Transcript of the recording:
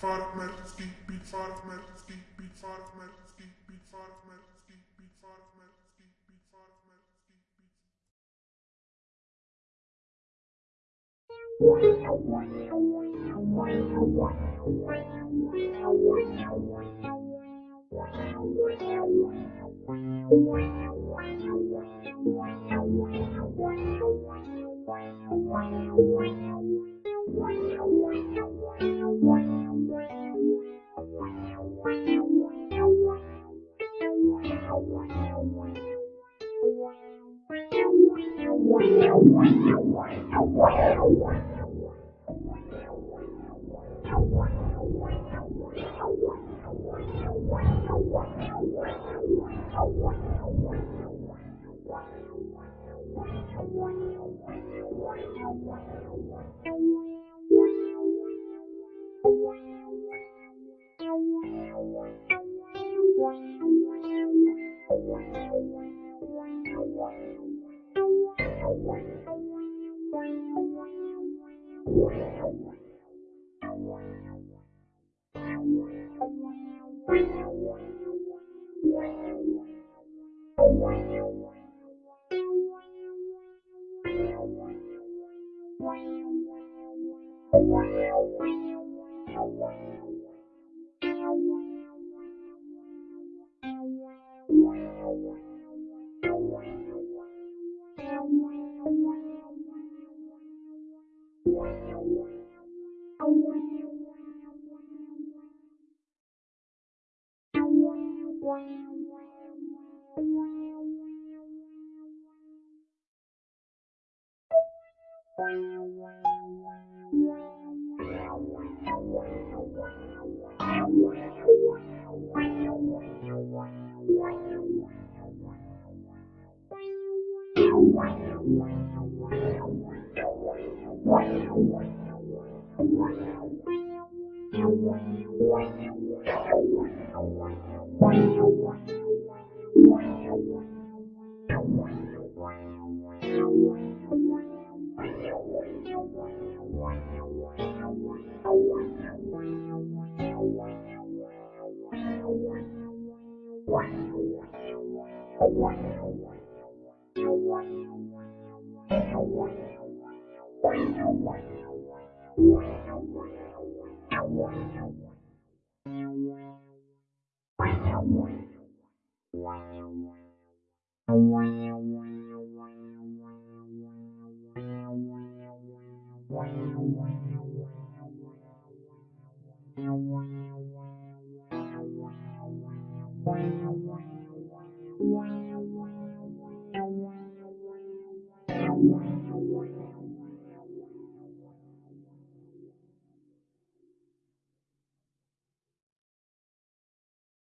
Farmerski, beat Farmerski, beat Farmerski, beat Farmerski, beat Farmerski, beat Farmerski. Mer, ski, Wow. Wow. Wow.